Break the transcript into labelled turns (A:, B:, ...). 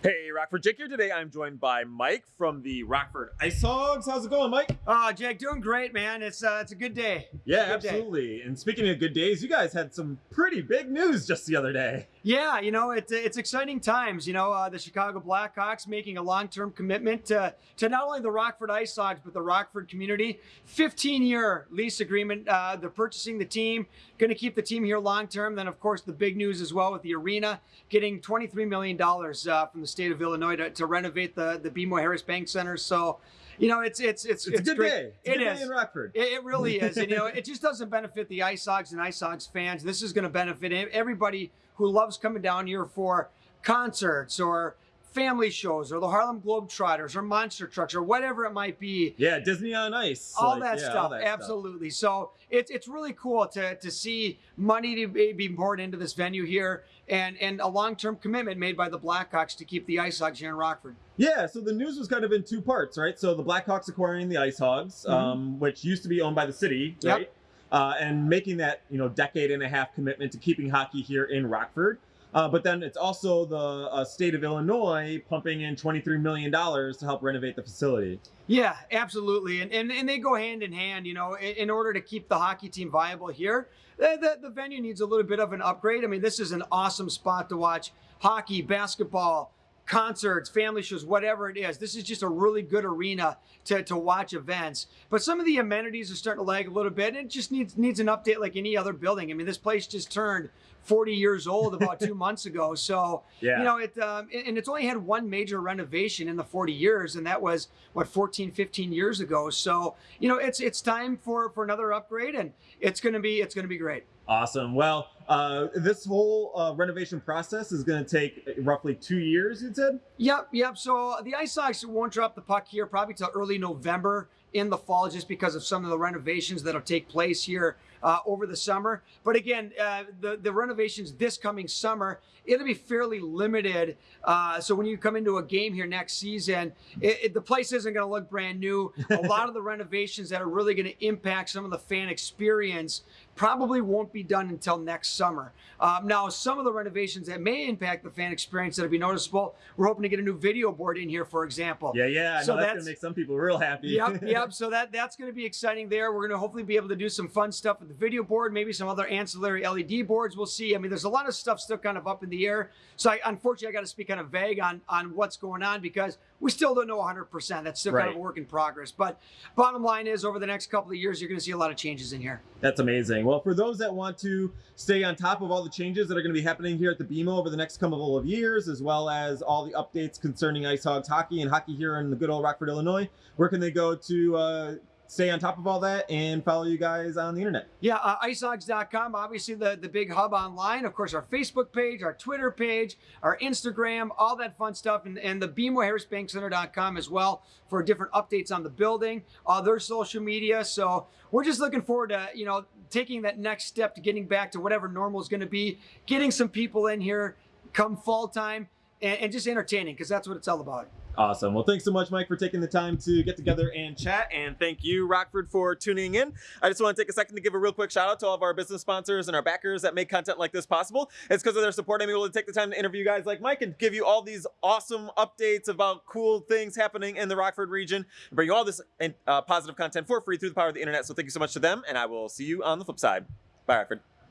A: Hey, Rockford Jake here. Today I'm joined by Mike from the Rockford Ice Hogs. How's it going, Mike?
B: Oh, Jake, doing great, man. It's uh, it's a good day.
A: Yeah,
B: good day.
A: absolutely. And speaking of good days, you guys had some pretty big news just the other day.
B: Yeah, you know, it's it's exciting times. You know, uh, the Chicago Blackhawks making a long-term commitment to to not only the Rockford Ice Hogs but the Rockford community. 15-year lease agreement. Uh, they're purchasing the team, going to keep the team here long-term. Then, of course, the big news as well with the arena getting 23 million dollars uh, from the state of Illinois to, to renovate the the BMO Harris Bank Center. So. You know, it's it's it's
A: It's, a good
B: great.
A: day. It's a
B: It
A: good
B: is.
A: day in Rockford.
B: It, it really is, and you know, it just doesn't benefit the Ice Hogs and Ice Hogs fans. This is going to benefit everybody who loves coming down here for concerts or family shows or the Harlem Globetrotters or monster trucks or whatever it might be.
A: yeah, Disney on Ice.
B: All
A: like,
B: that
A: yeah,
B: stuff,
A: all that
B: absolutely. So it's it's really cool to to see money to be poured into this venue here, and and a long term commitment made by the Blackhawks to keep the Ice Hogs here in Rockford.
A: Yeah, so the news was kind of in two parts, right? So the Blackhawks acquiring the Ice Hogs,
B: Mhm.
A: um, which used to be owned by the city,
B: Yep.
A: right? Uh, and making that you know decade and a half commitment to keeping hockey here in Rockford. Uh, but then it's also the uh, state of Illinois pumping in $23 million to help renovate the facility.
B: Yeah, absolutely. And, and, and they go hand in hand, you know, in, in order to keep the hockey team viable here. The, the, the venue needs a little bit of an upgrade. I mean, this is an awesome spot to watch hockey, basketball, concerts, family shows, whatever it is. This is just a really good arena to, to watch events. But some of the amenities are starting to lag a little bit. And it just needs needs an update like any other building. I mean, this place just turned 40 years old about two months ago. So,
A: Yeah.
B: you know, it um, and it's only had one major renovation in the 40 years, and that was what 14, 15 years ago. So, you know, it's it's time for for another upgrade, and it's gonna be it's gonna be great.
A: Awesome. Well, uh, this whole uh, renovation process is going to take roughly two years, you said?
B: Yep, yep. So the Ice Hogs won't drop the puck here probably till early November in the fall, just because of some of the renovations that'll take place here uh, over the summer. But again, uh, the the renovations this coming summer, it'll be fairly limited. Uh, so when you come into a game here next season, it, it- the place isn't going to look brand new. A lot of the renovations that are really going to impact some of the fan experience probably won't be done until next summer. Um, now, some of the renovations that may impact the fan experience that'll be noticeable, we're hoping to get a new video board in here, for example.
A: Yeah, yeah. I
B: So
A: know that's,
B: that's-
A: going to make some people real happy.
B: Yep, yep. So that that's going to be exciting there. We're going to hopefully be able to do some fun stuff with the video board, maybe some other ancillary LED boards. We'll see. I mean, there's a lot of stuff still kind of up in the air. So I, unfortunately, I got to speak kind of vague on on what's going on because we still don't know 100%. That's still kind of a work in progress. But bottom line is, over the next couple of years, you're going to see a lot of changes in here.
A: That's amazing. Well, for those that want to stay on top of all the changes that are going to be happening here at the BMO over the next couple of years, as well as all the updates concerning Ice Hogs hockey and hockey here in the good old Rockford, Illinois, where can they go to uh, stay on top of all that and follow you guys on the internet?
B: Yeah, uh, icehogs.com, obviously the, the big hub online. Of course, our Facebook page, our Twitter page, our Instagram, all that fun stuff, and, and the BMO as well for different updates on the building, uh, their social media. So we're just looking forward to, you know, taking that next step to getting back to whatever normal is going to be, getting some people in here come fall time, and, and just entertaining, because that's what it's all about.
A: Awesome. Well, thanks so much, Mike, for taking the time to get together and chat. And thank you, Rockford, for tuning in. I just want to take a second to give a real quick shout out to all of our business sponsors and our backers that make content like this possible. It's because of their support I'm able to take the time to interview guys like Mike and give you all these awesome updates about cool things happening in the Rockford region and bring you all this uh, positive content for free through the power of the internet. So thank you so much to them, and I will see you on the flip side. Bye, Rockford.